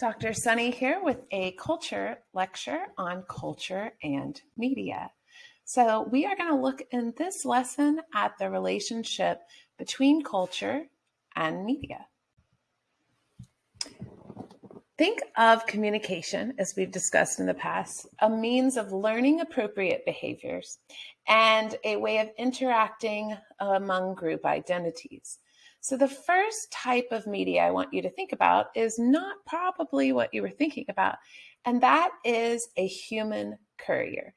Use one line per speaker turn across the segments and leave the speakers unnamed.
Dr. Sunny here with a culture lecture on culture and media. So we are going to look in this lesson at the relationship between culture and media. Think of communication, as we've discussed in the past, a means of learning appropriate behaviors and a way of interacting among group identities. So the first type of media I want you to think about is not probably what you were thinking about, and that is a human courier.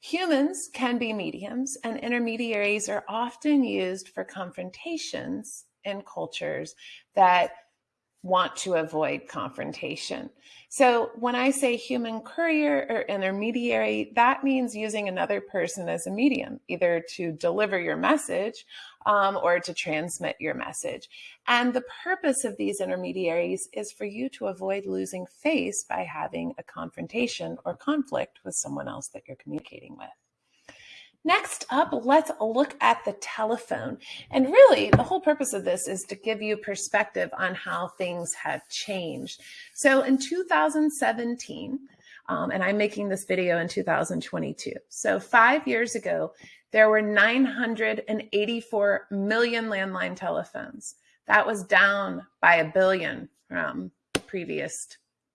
Humans can be mediums, and intermediaries are often used for confrontations in cultures that want to avoid confrontation. So when I say human courier or intermediary, that means using another person as a medium, either to deliver your message um, or to transmit your message. And the purpose of these intermediaries is for you to avoid losing face by having a confrontation or conflict with someone else that you're communicating with. Next up, let's look at the telephone. And really, the whole purpose of this is to give you perspective on how things have changed. So in 2017, um, and I'm making this video in 2022. So five years ago, there were 984 million landline telephones. That was down by a billion from previous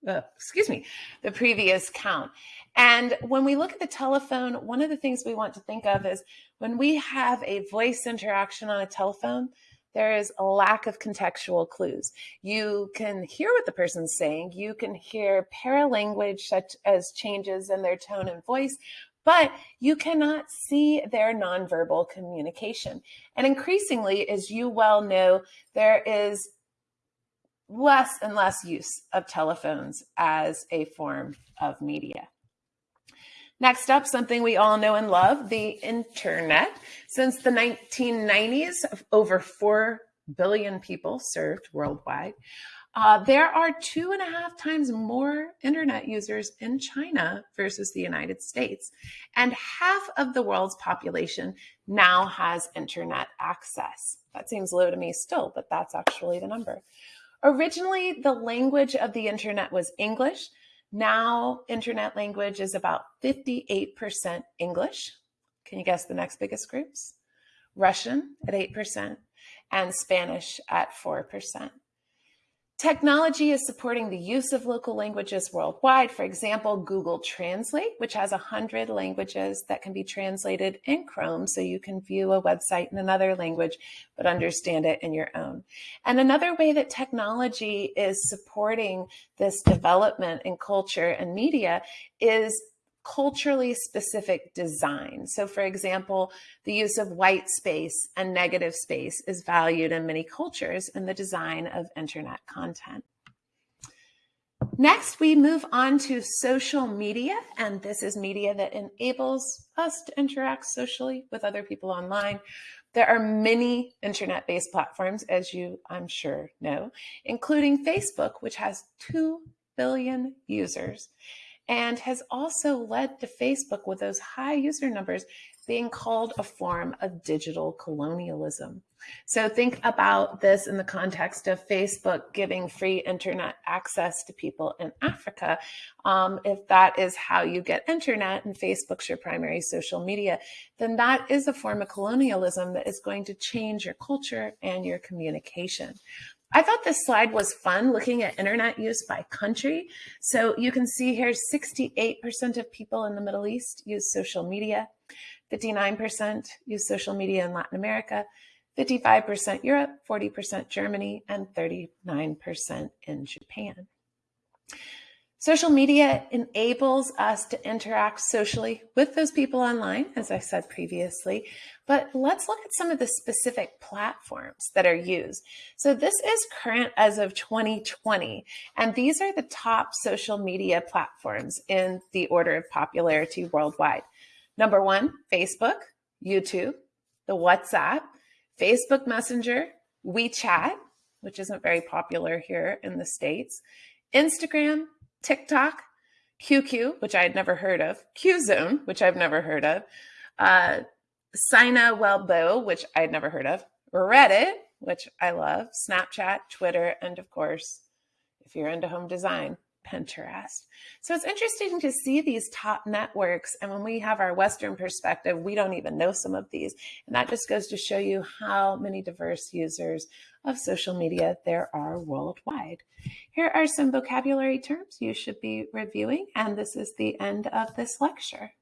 uh, excuse me, the previous count. And when we look at the telephone, one of the things we want to think of is when we have a voice interaction on a telephone, there is a lack of contextual clues. You can hear what the person's saying. You can hear paralanguage such as changes in their tone and voice, but you cannot see their nonverbal communication. And increasingly, as you well know, there is less and less use of telephones as a form of media. Next up, something we all know and love, the internet. Since the 1990s, over 4 billion people served worldwide. Uh, there are two and a half times more internet users in China versus the United States. And half of the world's population now has internet access. That seems low to me still, but that's actually the number. Originally, the language of the internet was English. Now, internet language is about 58% English. Can you guess the next biggest groups? Russian at 8% and Spanish at 4%. Technology is supporting the use of local languages worldwide. For example, Google Translate, which has 100 languages that can be translated in Chrome so you can view a website in another language but understand it in your own. And another way that technology is supporting this development in culture and media is culturally specific design. So for example, the use of white space and negative space is valued in many cultures in the design of internet content. Next, we move on to social media, and this is media that enables us to interact socially with other people online. There are many internet-based platforms, as you, I'm sure, know, including Facebook, which has 2 billion users and has also led to Facebook with those high user numbers being called a form of digital colonialism. So think about this in the context of Facebook giving free internet access to people in Africa. Um, if that is how you get internet and Facebook's your primary social media, then that is a form of colonialism that is going to change your culture and your communication. I thought this slide was fun looking at internet use by country. So you can see here 68% of people in the Middle East use social media, 59% use social media in Latin America, 55% Europe, 40% Germany, and 39% in Japan. Social media enables us to interact socially with those people online, as I said previously, but let's look at some of the specific platforms that are used. So this is current as of 2020, and these are the top social media platforms in the order of popularity worldwide. Number one, Facebook, YouTube, the WhatsApp, Facebook Messenger, WeChat, which isn't very popular here in the States, Instagram, TikTok, QQ, which I had never heard of, QZone, which I've never heard of, uh, Sina Weibo, which I had never heard of, Reddit, which I love, Snapchat, Twitter, and of course, If you're into home design, Pinterest. So it's interesting to see these top networks. And when we have our Western perspective, we don't even know some of these. And that just goes to show you how many diverse users of social media there are worldwide. Here are some vocabulary terms you should be reviewing. And this is the end of this lecture.